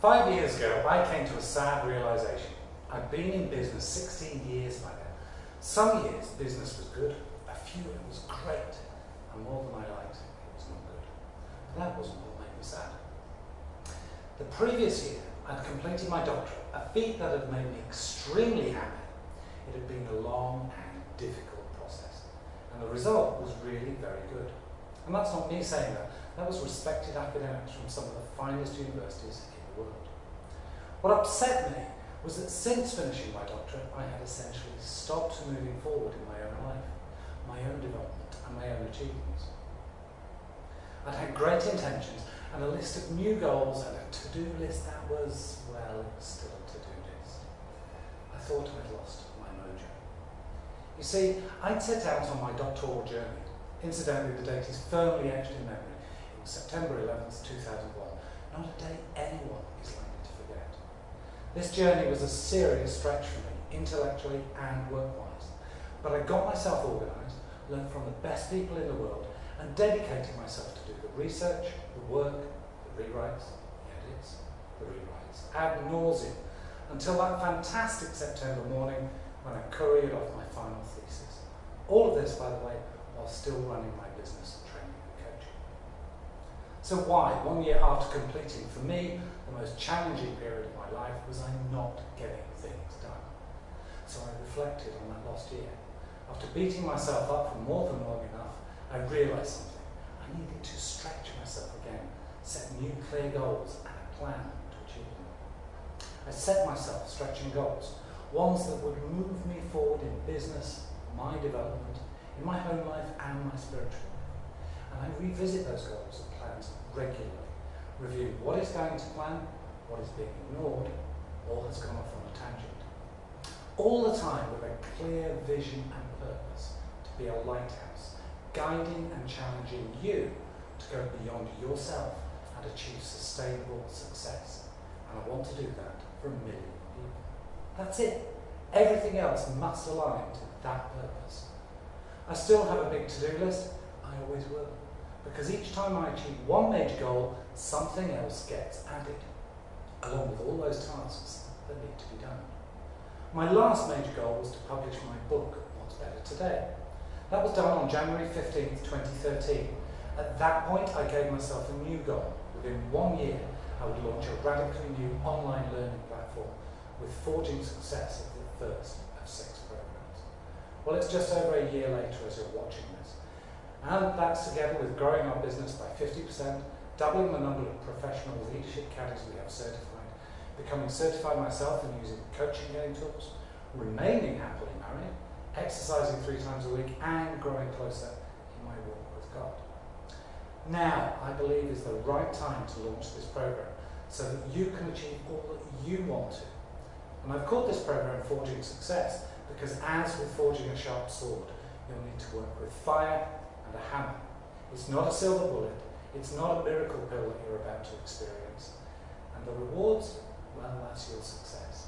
Five years ago, I came to a sad realization. I'd been in business 16 years by then. Some years, business was good. A few, it was great. And more than I liked, it was not good. But that wasn't what made me sad. The previous year, I'd completed my doctorate, a feat that had made me extremely happy. It had been a long and difficult process. And the result was really very good. And that's not me saying that. That was respected academics from some of the finest universities world. What upset me was that since finishing my doctorate, I had essentially stopped moving forward in my own life, my own development, and my own achievements. I'd had great intentions and a list of new goals and a to-do list that was, well, still a to-do list. I thought I'd lost my mojo. You see, I'd set out on my doctoral journey. Incidentally, the date is firmly etched in memory. It was September 11th, 2001. Not a day anyone is likely to forget. This journey was a serious stretch for me, intellectually and work-wise. But I got myself organised, learned from the best people in the world, and dedicated myself to do the research, the work, the rewrites, the edits, the rewrites, ad nauseum, until that fantastic September morning when I couriered off my final thesis. All of this, by the way, while still running my business. So why, one year after completing, for me, the most challenging period of my life was I not getting things done. So I reflected on that lost year. After beating myself up for more than long enough, I realised something. I needed to stretch myself again, set new clear goals and a plan to achieve them. I set myself stretching goals, ones that would move me forward in business, my development, in my home life and my spiritual life. And I revisit those goals and plans regularly, review what is going to plan, what is being ignored, or has gone off on a tangent. All the time with a clear vision and purpose to be a lighthouse guiding and challenging you to go beyond yourself and achieve sustainable success. And I want to do that for a million people. That's it. Everything else must align to that purpose. I still have a big to-do list. I always will. Because each time I achieve one major goal, something else gets added, along with all those tasks that need to be done. My last major goal was to publish my book, What's Better Today. That was done on January 15th, 2013. At that point, I gave myself a new goal. Within one year, I would launch a radically new online learning platform with Forging Success as the first of six programs. Well, it's just over a year later as you're watching this. And that's together with growing our business by 50%, doubling the number of professional leadership caddies we have certified, becoming certified myself and using coaching game tools, remaining happily married, exercising three times a week, and growing closer in my walk with God. Now, I believe, is the right time to launch this program so that you can achieve all that you want to. And I've called this program Forging Success because as with forging a sharp sword, you'll need to work with fire and a hammer. It's not a silver bullet, it's not a miracle pill that you're about to experience. And the rewards, well, that's your success.